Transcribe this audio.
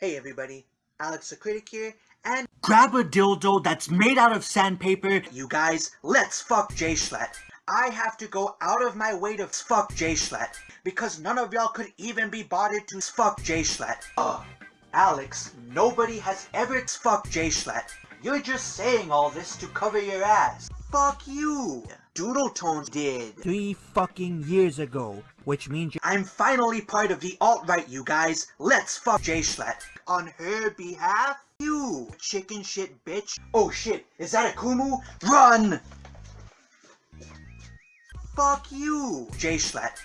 Hey everybody, Alex the Critic here, and Grab a dildo that's made out of sandpaper. you guys, let's fuck Jay Schlatt. I have to go out of my way to fuck Jay Schlatt, because none of y'all could even be bothered to fuck Jay Schlatt. Ugh. Alex, nobody has ever fucked Jay Schlatt. You're just saying all this to cover your ass. Fuck you. Doodle Tones did. Three fucking years ago, which means you I'm finally part of the alt-right, you guys. Let's fuck Jay Schlatt. On her behalf, you chicken shit bitch. Oh shit, is that a Kumu? Run! Fuck you, Jay Schlatt.